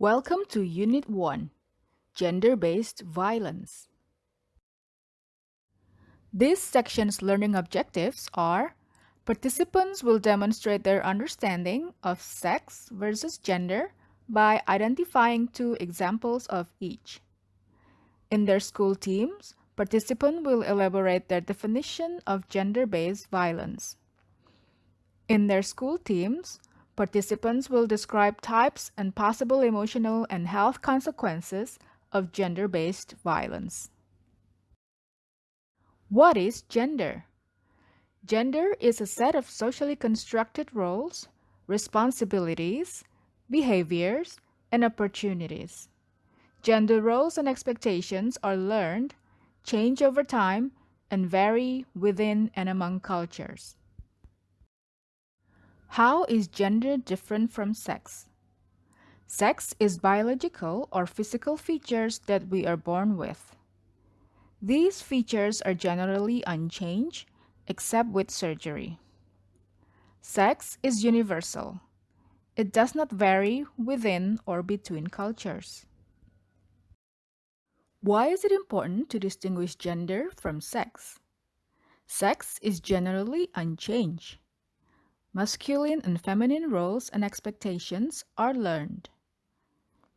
Welcome to Unit 1 Gender-Based Violence. This section's learning objectives are Participants will demonstrate their understanding of sex versus gender by identifying two examples of each. In their school teams, participants will elaborate their definition of gender-based violence. In their school teams, participants will describe types and possible emotional and health consequences of gender-based violence. What is gender? Gender is a set of socially constructed roles, responsibilities, behaviors, and opportunities. Gender roles and expectations are learned, change over time, and vary within and among cultures. How is gender different from sex? Sex is biological or physical features that we are born with. These features are generally unchanged except with surgery. Sex is universal. It does not vary within or between cultures. Why is it important to distinguish gender from sex? Sex is generally unchanged. Masculine and feminine roles and expectations are learned.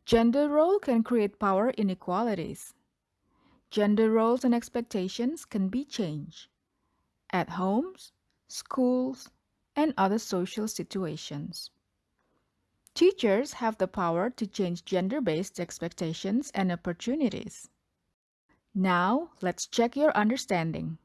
Gender role can create power inequalities. Gender roles and expectations can be changed at homes, schools, and other social situations. Teachers have the power to change gender-based expectations and opportunities. Now, let's check your understanding.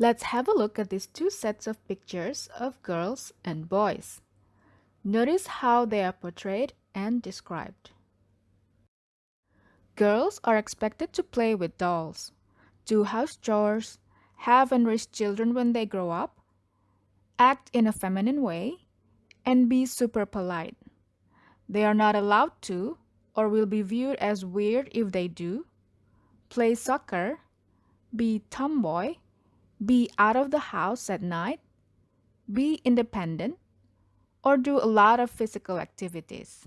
Let's have a look at these two sets of pictures of girls and boys. Notice how they are portrayed and described. Girls are expected to play with dolls, do house chores, have and raise children when they grow up, act in a feminine way, and be super polite. They are not allowed to, or will be viewed as weird if they do, play soccer, be tomboy, be out of the house at night, be independent, or do a lot of physical activities.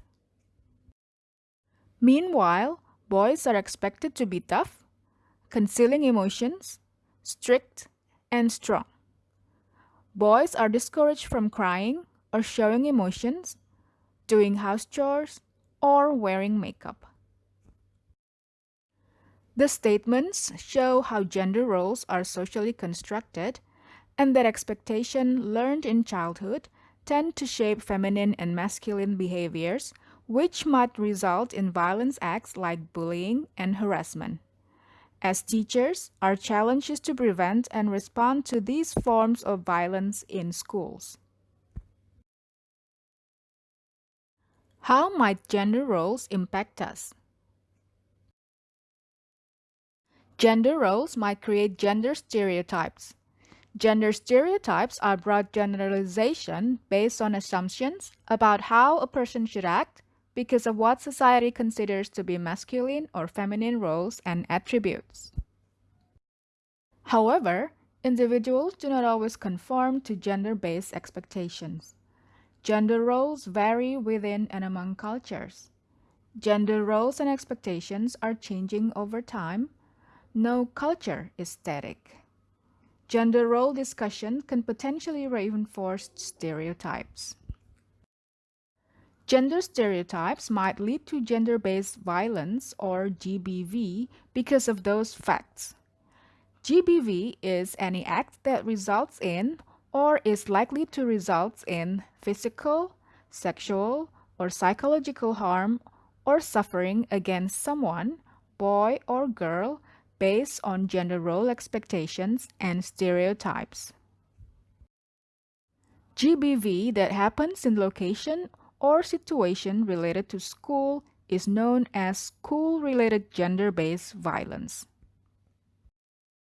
Meanwhile, boys are expected to be tough, concealing emotions, strict, and strong. Boys are discouraged from crying or showing emotions, doing house chores, or wearing makeup. The statements show how gender roles are socially constructed and that expectation learned in childhood tend to shape feminine and masculine behaviors, which might result in violence acts like bullying and harassment. As teachers, our challenge is to prevent and respond to these forms of violence in schools. How might gender roles impact us? Gender roles might create gender stereotypes. Gender stereotypes are broad generalization based on assumptions about how a person should act because of what society considers to be masculine or feminine roles and attributes. However, individuals do not always conform to gender-based expectations. Gender roles vary within and among cultures. Gender roles and expectations are changing over time no culture is static. Gender role discussion can potentially reinforce stereotypes. Gender stereotypes might lead to gender-based violence or GBV because of those facts. GBV is any act that results in or is likely to result in physical, sexual, or psychological harm or suffering against someone, boy or girl, based on gender role expectations and stereotypes. GBV that happens in location or situation related to school is known as school-related gender-based violence.